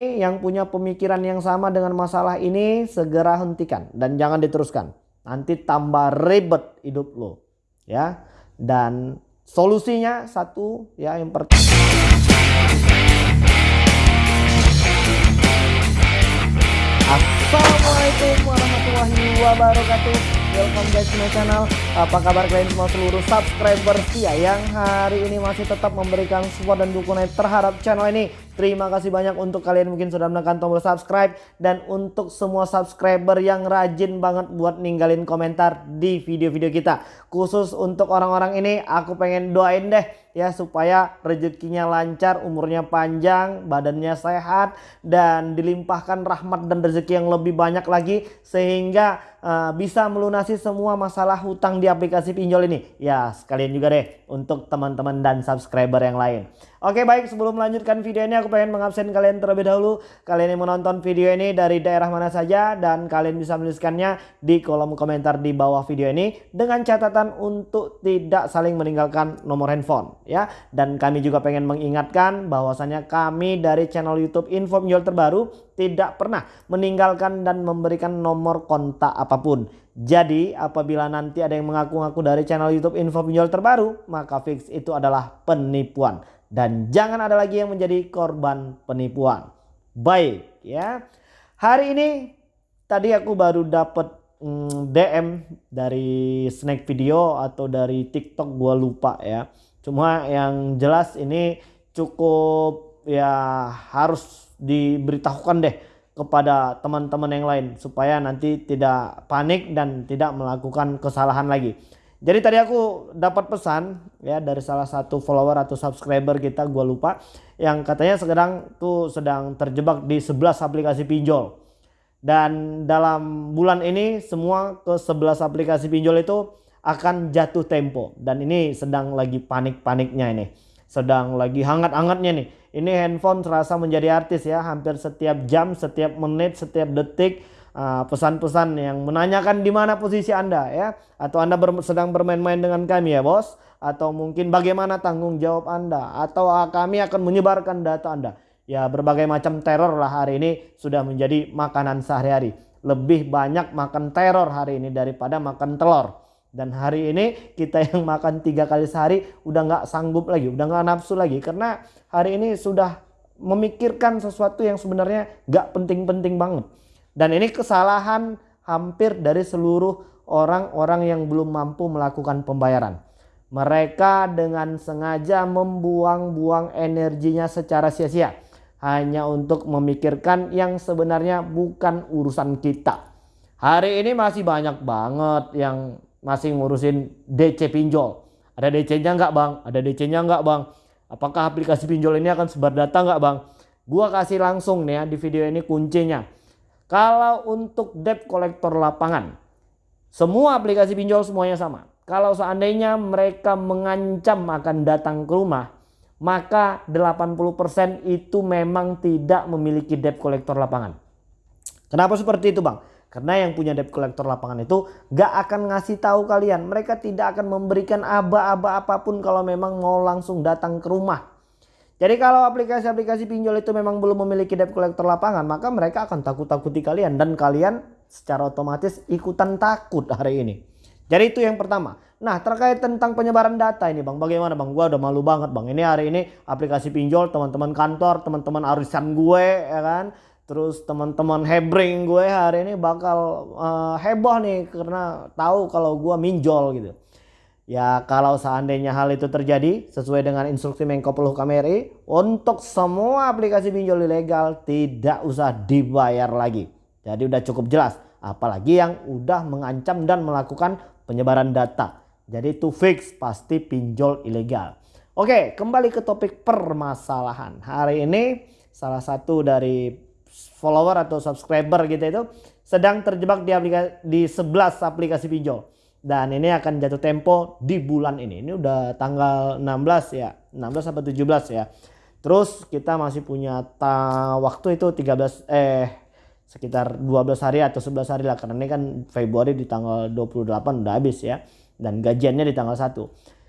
yang punya pemikiran yang sama dengan masalah ini segera hentikan dan jangan diteruskan. Nanti tambah ribet hidup lo. Ya. Dan solusinya satu ya yang pertama Assalamualaikum warahmatullahi wabarakatuh welcome guys to my channel. Apa kabar kalian semua seluruh subscriber setia Yang hari ini masih tetap memberikan support dan dukungan terhadap channel ini. Terima kasih banyak untuk kalian mungkin sudah menekan tombol subscribe. Dan untuk semua subscriber yang rajin banget buat ninggalin komentar di video-video kita. Khusus untuk orang-orang ini aku pengen doain deh ya supaya rezekinya lancar, umurnya panjang, badannya sehat dan dilimpahkan rahmat dan rezeki yang lebih banyak lagi sehingga uh, bisa melunasi semua masalah hutang di aplikasi pinjol ini. Ya, sekalian juga deh untuk teman-teman dan subscriber yang lain. Oke baik sebelum melanjutkan video ini aku pengen mengabsen kalian terlebih dahulu Kalian yang menonton video ini dari daerah mana saja Dan kalian bisa menuliskannya di kolom komentar di bawah video ini Dengan catatan untuk tidak saling meninggalkan nomor handphone ya Dan kami juga pengen mengingatkan bahwasannya kami dari channel youtube info menjual terbaru Tidak pernah meninggalkan dan memberikan nomor kontak apa pun jadi apabila nanti ada yang mengaku-ngaku dari channel YouTube info pinjol terbaru, maka fix itu adalah penipuan dan jangan ada lagi yang menjadi korban penipuan. Baik ya. Hari ini tadi aku baru dapat mm, DM dari snack video atau dari TikTok gua lupa ya. Cuma yang jelas ini cukup ya harus diberitahukan deh kepada teman-teman yang lain supaya nanti tidak panik dan tidak melakukan kesalahan lagi. Jadi tadi aku dapat pesan ya dari salah satu follower atau subscriber kita gue lupa yang katanya sedang tuh sedang terjebak di 11 aplikasi pinjol. Dan dalam bulan ini semua ke 11 aplikasi pinjol itu akan jatuh tempo. Dan ini sedang lagi panik-paniknya ini. Sedang lagi hangat-hangatnya nih. Ini handphone serasa menjadi artis ya, hampir setiap jam, setiap menit, setiap detik Ah, pesan-pesan uh, yang menanyakan di mana posisi Anda ya. Atau Anda ber sedang bermain-main dengan kami ya bos. Atau mungkin bagaimana tanggung jawab Anda. Atau uh, kami akan menyebarkan data Anda. Ya berbagai macam teror lah hari ini sudah menjadi makanan sehari-hari. Lebih banyak makan teror hari ini daripada makan telur dan hari ini kita yang makan tiga kali sehari udah nggak sanggup lagi udah nggak nafsu lagi karena hari ini sudah memikirkan sesuatu yang sebenarnya nggak penting-penting banget dan ini kesalahan hampir dari seluruh orang-orang yang belum mampu melakukan pembayaran. Mereka dengan sengaja membuang-buang energinya secara sia-sia. Hanya untuk memikirkan yang sebenarnya bukan urusan kita. Hari ini masih banyak banget yang masih ngurusin DC pinjol. Ada DC-nya nggak bang? Ada DC-nya nggak bang? Apakah aplikasi pinjol ini akan sebar data nggak bang? Gua kasih langsung nih ya di video ini kuncinya kalau untuk debt collector lapangan, semua aplikasi pinjol semuanya sama. Kalau seandainya mereka mengancam akan datang ke rumah, maka 80% itu memang tidak memiliki debt collector lapangan. Kenapa seperti itu bang? Karena yang punya debt collector lapangan itu gak akan ngasih tahu kalian. Mereka tidak akan memberikan aba-aba apa pun kalau memang mau langsung datang ke rumah. Jadi kalau aplikasi-aplikasi pinjol itu memang belum memiliki debt collector lapangan, maka mereka akan takut-takuti kalian dan kalian secara otomatis ikutan takut hari ini. Jadi itu yang pertama. Nah terkait tentang penyebaran data ini bang, bagaimana bang? Gua udah malu banget bang. Ini hari ini aplikasi pinjol, teman-teman kantor, teman-teman arisan gue, ya kan? Terus teman-teman hebring gue hari ini bakal uh, heboh nih karena tahu kalau gue minjol gitu. Ya kalau seandainya hal itu terjadi sesuai dengan instruksi Menko Polhukam RI untuk semua aplikasi pinjol ilegal tidak usah dibayar lagi. Jadi udah cukup jelas apalagi yang udah mengancam dan melakukan penyebaran data. Jadi itu fix pasti pinjol ilegal. Oke kembali ke topik permasalahan. Hari ini salah satu dari follower atau subscriber gitu itu sedang terjebak di, aplikasi, di 11 aplikasi pinjol dan ini akan jatuh tempo di bulan ini. Ini udah tanggal 16 ya, 16 sampai 17 ya. Terus kita masih punya waktu itu 13 eh sekitar 12 hari atau 11 hari lah karena ini kan Februari di tanggal 28 udah habis ya dan gajiannya di tanggal 1.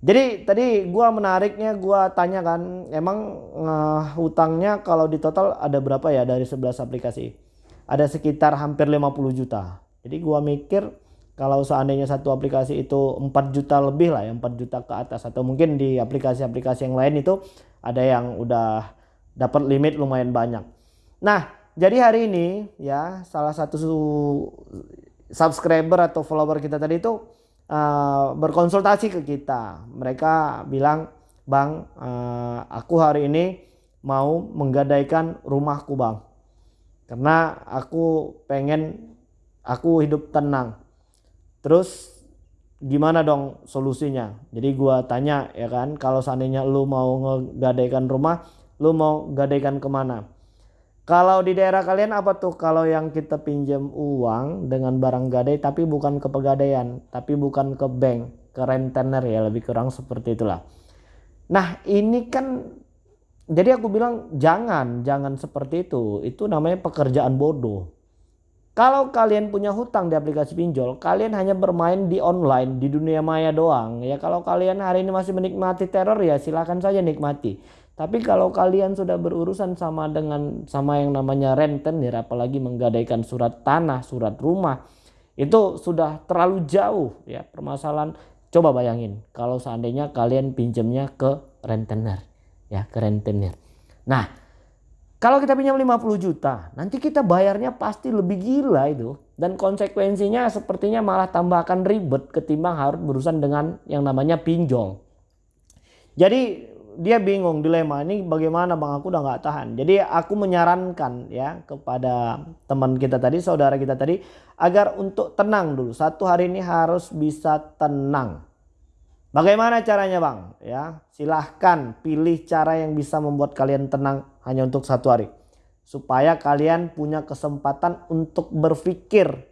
Jadi tadi gua menariknya gua tanya kan emang uh, hutangnya kalau di total ada berapa ya dari 11 aplikasi? Ada sekitar hampir 50 juta. Jadi gua mikir kalau seandainya satu aplikasi itu 4 juta lebih lah ya 4 juta ke atas atau mungkin di aplikasi-aplikasi yang lain itu ada yang udah dapat limit lumayan banyak. Nah, jadi hari ini ya salah satu subscriber atau follower kita tadi itu uh, berkonsultasi ke kita. Mereka bilang, Bang, uh, aku hari ini mau menggadaikan rumahku bang. Karena aku pengen aku hidup tenang. Terus gimana dong solusinya? Jadi gua tanya ya kan, kalau seandainya lu mau ngegadaikan rumah, lu mau gadaikan ke mana? Kalau di daerah kalian apa tuh kalau yang kita pinjam uang dengan barang gadai tapi bukan ke pegadaian, tapi bukan ke bank, ke rentenir ya lebih kurang seperti itulah. Nah ini kan jadi aku bilang jangan, jangan seperti itu. Itu namanya pekerjaan bodoh. Kalau kalian punya hutang di aplikasi pinjol, kalian hanya bermain di online, di dunia maya doang. Ya kalau kalian hari ini masih menikmati teror ya silahkan saja nikmati. Tapi kalau kalian sudah berurusan sama dengan sama yang namanya rentenir apalagi menggadaikan surat tanah, surat rumah, itu sudah terlalu jauh ya permasalahan. Coba bayangin kalau seandainya kalian pinjamnya ke rentenir ya, ke rentenir. Nah, kalau kita pinjam 50 juta, nanti kita bayarnya pasti lebih gila itu. Dan konsekuensinya sepertinya malah tambahkan ribet ketimbang harus berurusan dengan yang namanya pinjol. Jadi dia bingung dilema ini bagaimana bang? Aku udah nggak tahan. Jadi aku menyarankan ya kepada teman kita tadi saudara kita tadi agar untuk tenang dulu. Satu hari ini harus bisa tenang. Bagaimana caranya bang? Ya silahkan pilih cara yang bisa membuat kalian tenang hanya untuk satu hari. Supaya kalian punya kesempatan untuk berpikir.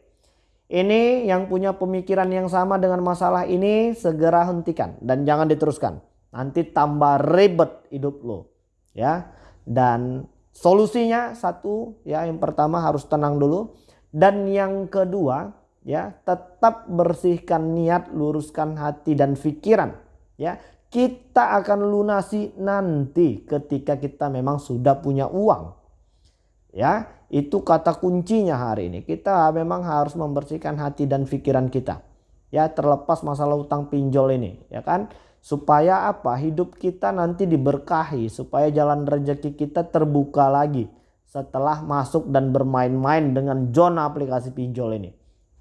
Ini yang punya pemikiran yang sama dengan masalah ini segera hentikan dan jangan diteruskan nanti tambah ribet hidup lo ya. Dan solusinya satu ya yang pertama harus tenang dulu. Dan yang kedua ya tetap bersihkan niat luruskan hati dan pikiran ya. Kita akan lunasi nanti ketika kita memang sudah punya uang ya. Itu kata kuncinya hari ini. Kita memang harus membersihkan hati dan pikiran kita ya terlepas masalah utang pinjol ini ya kan Supaya apa? Hidup kita nanti diberkahi. Supaya jalan rezeki kita terbuka lagi. Setelah masuk dan bermain-main dengan zona aplikasi pinjol ini.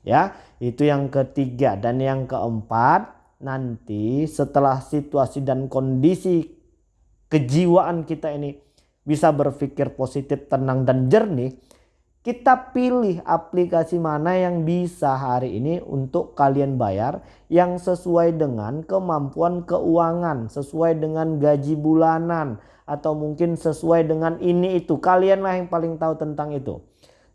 Ya, itu yang ketiga. Dan yang keempat, nanti setelah situasi dan kondisi kejiwaan kita ini bisa berpikir positif, tenang dan jernih kita pilih aplikasi mana yang bisa hari ini untuk kalian bayar yang sesuai dengan kemampuan keuangan, sesuai dengan gaji bulanan atau mungkin sesuai dengan ini itu. Kalianlah yang paling tahu tentang itu.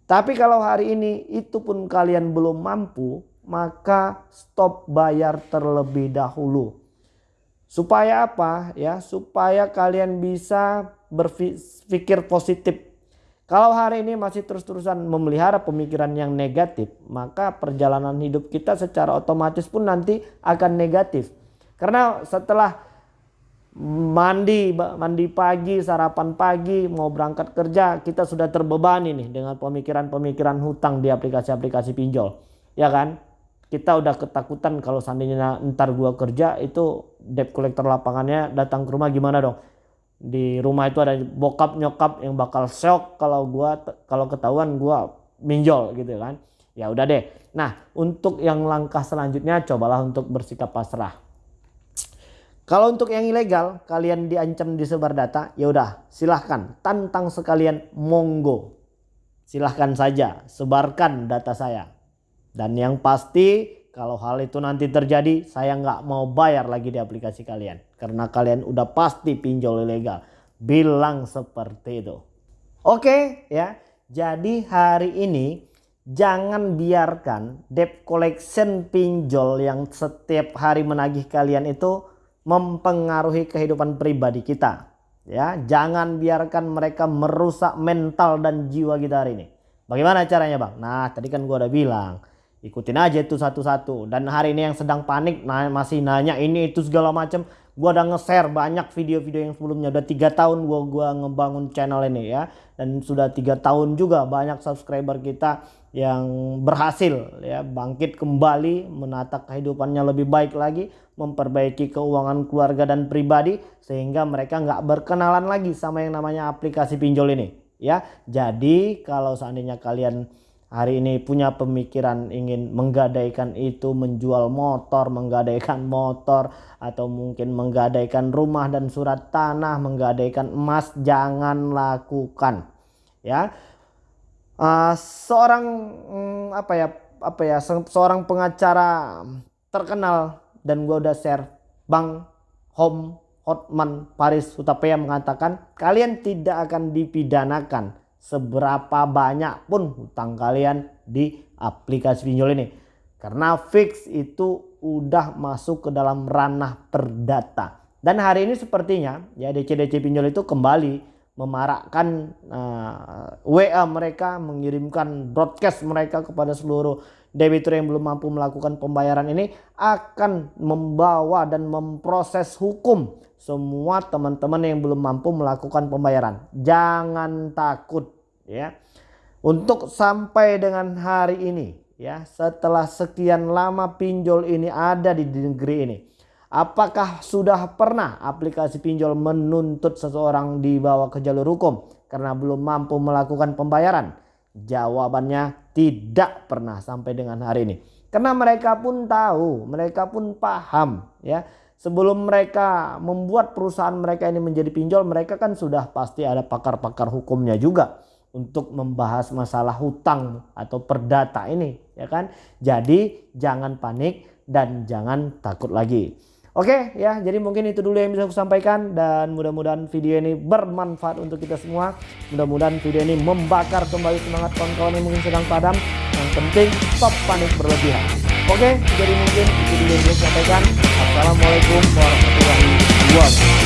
Tapi kalau hari ini itu pun kalian belum mampu, maka stop bayar terlebih dahulu. Supaya apa? Ya, supaya kalian bisa berpikir positif kalau hari ini masih terus-terusan memelihara pemikiran yang negatif, maka perjalanan hidup kita secara otomatis pun nanti akan negatif. Karena setelah mandi, mandi pagi, sarapan pagi, mau berangkat kerja, kita sudah terbebani nih dengan pemikiran-pemikiran hutang di aplikasi-aplikasi pinjol. Ya kan? Kita udah ketakutan kalau seandainya ntar gua kerja itu debt collector lapangannya datang ke rumah gimana dong? Di rumah itu ada bokap nyokap yang bakal shock kalau gua kalau ketahuan gua minjol gitu kan. Ya udah deh. Nah untuk yang langkah selanjutnya cobalah untuk bersikap pasrah. Kalau untuk yang ilegal kalian diancam disebar data ya udah silahkan. Tantang sekalian monggo. Silahkan saja sebarkan data saya. Dan yang pasti kalau hal itu nanti terjadi, saya nggak mau bayar lagi di aplikasi kalian. Karena kalian udah pasti pinjol ilegal. Bilang seperti itu. Oke ya, jadi hari ini jangan biarkan debt collection pinjol yang setiap hari menagih kalian itu mempengaruhi kehidupan pribadi kita. Ya, jangan biarkan mereka merusak mental dan jiwa kita hari ini. Bagaimana caranya bang? Nah tadi kan gua udah bilang ikutin aja itu satu-satu dan hari ini yang sedang panik nah, masih nanya ini itu segala macam gua udah nge-share banyak video-video yang sebelumnya. Udah tiga tahun gua gua ngebangun channel ini ya. Dan sudah tiga tahun juga banyak subscriber kita yang berhasil ya bangkit kembali menata kehidupannya lebih baik lagi memperbaiki keuangan keluarga dan pribadi sehingga mereka nggak berkenalan lagi sama yang namanya aplikasi pinjol ini ya. Jadi kalau seandainya kalian hari ini punya pemikiran ingin menggadaikan itu menjual motor, menggadaikan motor atau mungkin menggadaikan rumah dan surat tanah, menggadaikan emas jangan lakukan. Ya. Uh, seorang um, apa ya apa ya seorang pengacara terkenal dan gua udah share Bang Hom Hotman Paris Utapaya mengatakan kalian tidak akan dipidanakan seberapa banyak pun hutang kalian di aplikasi pinjol ini. Karena fix itu udah masuk ke dalam ranah perdata. Dan hari ini sepertinya ya DC-DC pinjol itu kembali memarakkan uh, eh, WA mereka, mengirimkan broadcast mereka kepada seluruh debitur yang belum mampu melakukan pembayaran ini akan membawa dan memproses hukum semua teman-teman yang belum mampu melakukan pembayaran. Jangan takut ya. Untuk sampai dengan hari ini ya, setelah sekian lama pinjol ini ada di negeri ini. Apakah sudah pernah aplikasi pinjol menuntut seseorang dibawa ke jalur hukum karena belum mampu melakukan pembayaran? Jawabannya tidak pernah sampai dengan hari ini. Karena mereka pun tahu, mereka pun paham ya sebelum mereka membuat perusahaan mereka ini menjadi pinjol mereka kan sudah pasti ada pakar-pakar hukumnya juga untuk membahas masalah hutang atau perdata ini ya kan? Jadi jangan panik dan jangan takut lagi. Oke ya jadi mungkin itu dulu yang bisa aku sampaikan dan mudah-mudahan video ini bermanfaat untuk kita semua. Mudah-mudahan video ini membakar kembali semangat kawan-kawan yang mungkin sedang padam. Yang penting stop panik berlebihan. Oke jadi mungkin itu dulu yang bisa sampaikan Assalamualaikum warahmatullahi wabarakatuh.